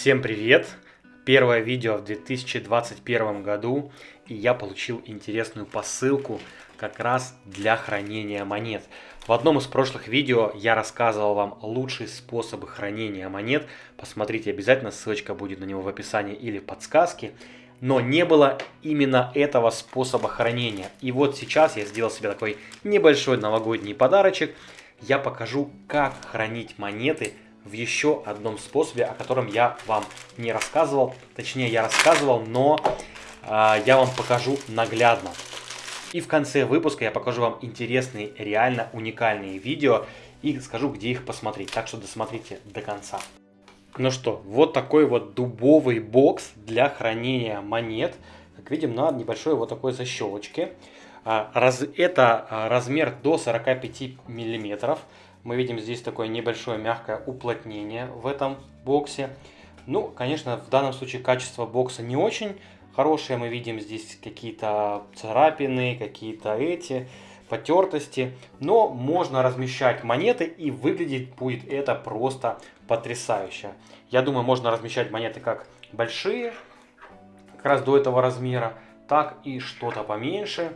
Всем привет! Первое видео в 2021 году, и я получил интересную посылку как раз для хранения монет. В одном из прошлых видео я рассказывал вам лучшие способы хранения монет. Посмотрите обязательно, ссылочка будет на него в описании или в подсказке. Но не было именно этого способа хранения. И вот сейчас я сделал себе такой небольшой новогодний подарочек. Я покажу, как хранить монеты в еще одном способе, о котором я вам не рассказывал. Точнее, я рассказывал, но э, я вам покажу наглядно. И в конце выпуска я покажу вам интересные, реально уникальные видео и скажу, где их посмотреть. Так что досмотрите до конца. Ну что, вот такой вот дубовый бокс для хранения монет. Как видим, на небольшой вот такой защелочке. А, это а, размер до 45 миллиметров. Мы видим здесь такое небольшое мягкое уплотнение в этом боксе. Ну, конечно, в данном случае качество бокса не очень хорошее. Мы видим здесь какие-то царапины, какие-то эти потертости. Но можно размещать монеты и выглядеть будет это просто потрясающе. Я думаю, можно размещать монеты как большие, как раз до этого размера, так и что-то поменьше.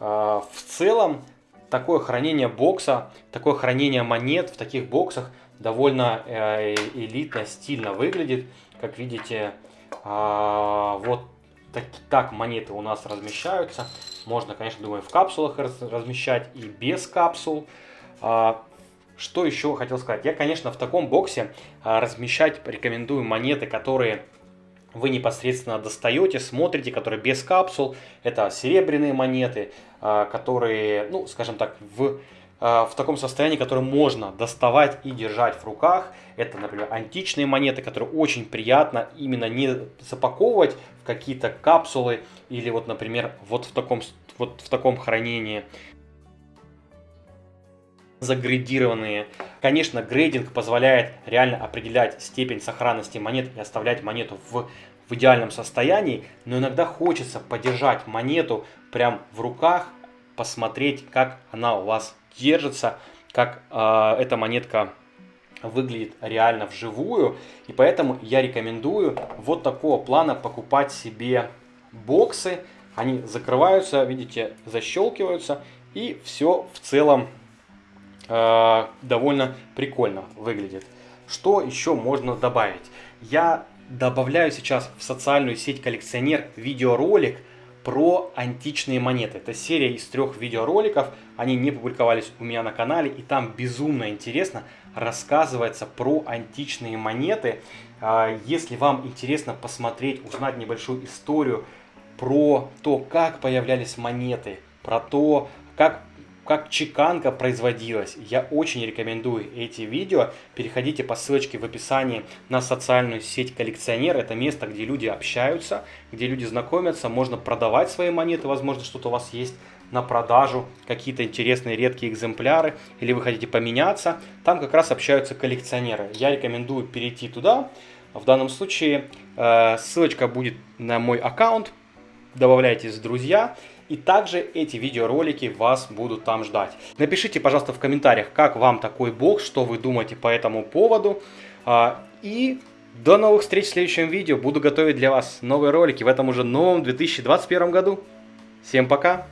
А, в целом такое хранение бокса, такое хранение монет в таких боксах довольно э, элитно, стильно выглядит. Как видите, а, вот так, так монеты у нас размещаются. Можно, конечно, думаю, в капсулах размещать и без капсул. А, что еще хотел сказать? Я, конечно, в таком боксе а, размещать рекомендую монеты, которые вы непосредственно достаете, смотрите, которые без капсул. Это серебряные монеты, а, которые, ну, скажем так, в, а, в таком состоянии, которые можно доставать и держать в руках. Это, например, античные монеты, которые очень приятно именно не запаковывать в какие-то капсулы или вот, например, вот в таком, вот в таком хранении загрейдированные. Конечно, грейдинг позволяет реально определять степень сохранности монет и оставлять монету в, в идеальном состоянии, но иногда хочется подержать монету прям в руках, посмотреть, как она у вас держится, как э, эта монетка выглядит реально вживую. И поэтому я рекомендую вот такого плана покупать себе боксы. Они закрываются, видите, защелкиваются. И все в целом довольно прикольно выглядит. Что еще можно добавить? Я добавляю сейчас в социальную сеть коллекционер видеоролик про античные монеты. Это серия из трех видеороликов, они не публиковались у меня на канале, и там безумно интересно рассказывается про античные монеты. А, если вам интересно посмотреть, узнать небольшую историю про то, как появлялись монеты, про то, как как чеканка производилась. Я очень рекомендую эти видео. Переходите по ссылочке в описании на социальную сеть коллекционер. Это место, где люди общаются, где люди знакомятся. Можно продавать свои монеты, возможно, что-то у вас есть на продажу, какие-то интересные редкие экземпляры, или вы хотите поменяться. Там как раз общаются коллекционеры. Я рекомендую перейти туда. В данном случае э, ссылочка будет на мой аккаунт. Добавляйтесь в друзья. И также эти видеоролики вас будут там ждать. Напишите, пожалуйста, в комментариях, как вам такой бокс, что вы думаете по этому поводу. А, и до новых встреч в следующем видео. Буду готовить для вас новые ролики в этом уже новом 2021 году. Всем пока!